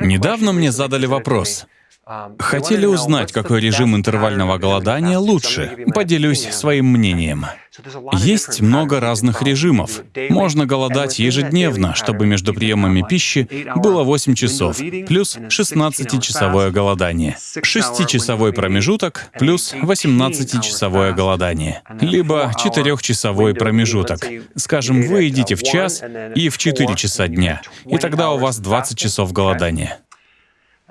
Недавно мне задали вопрос. Хотели узнать, какой режим интервального голодания лучше. Поделюсь своим мнением. Есть много разных режимов. Можно голодать ежедневно, чтобы между приемами пищи было 8 часов, плюс 16-часовое голодание. 6-часовой промежуток плюс 18-часовое голодание. Либо 4-часовой промежуток. Скажем, вы едите в час и в 4 часа дня, и тогда у вас 20 часов голодания.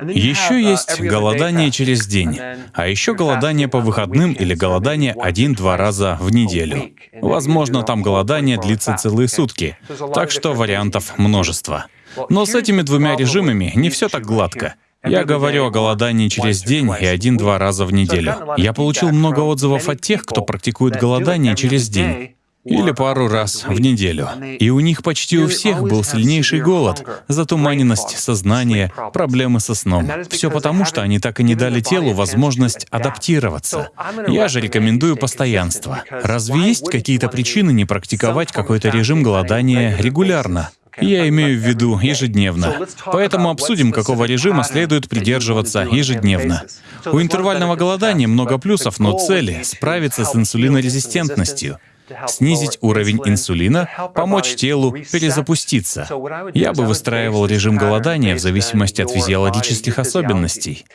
Еще есть голодание через день, а еще голодание по выходным или голодание один-два раза в неделю. Возможно, там голодание длится целые сутки, так что вариантов множество. Но с этими двумя режимами не все так гладко. Я говорю о голодании через день и один-два раза в неделю. Я получил много отзывов от тех, кто практикует голодание через день или пару раз в неделю. И у них почти у всех был сильнейший голод, затуманенность сознания, проблемы со сном. Все потому, что они так и не дали телу возможность адаптироваться. Я же рекомендую постоянство. Разве есть какие-то причины не практиковать какой-то режим голодания регулярно? Я имею в виду ежедневно. Поэтому обсудим, какого режима следует придерживаться ежедневно. У интервального голодания много плюсов, но цели — справиться с инсулинорезистентностью снизить уровень инсулина, помочь телу перезапуститься. Я бы выстраивал режим голодания в зависимости от физиологических особенностей.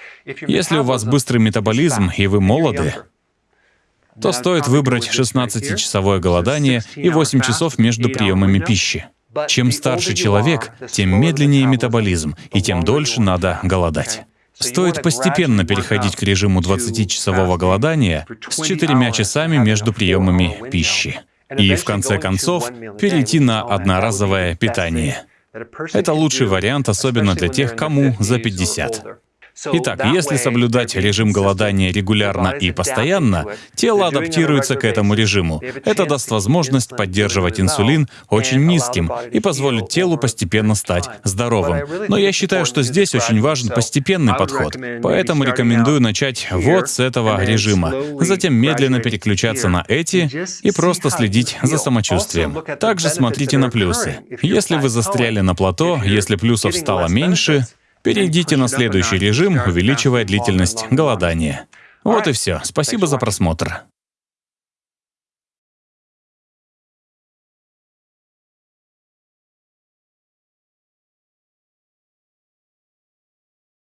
Если у вас быстрый метаболизм и вы молоды, то стоит выбрать 16-часовое голодание и 8 часов между приемами пищи. Чем старше человек, тем медленнее метаболизм, и тем дольше надо голодать. Стоит постепенно переходить к режиму 20-часового голодания с четырьмя часами между приемами пищи. И в конце концов перейти на одноразовое питание. Это лучший вариант, особенно для тех, кому за 50. Итак, если соблюдать режим голодания регулярно и постоянно, тело адаптируется к этому режиму. Это даст возможность поддерживать инсулин очень низким и позволит телу постепенно стать здоровым. Но я считаю, что здесь очень важен постепенный подход, поэтому рекомендую начать вот с этого режима, затем медленно переключаться на эти и просто следить за самочувствием. Также смотрите на плюсы. Если вы застряли на плато, если плюсов стало меньше, Перейдите на следующий режим, увеличивая длительность голодания. Вот и все. Спасибо за просмотр.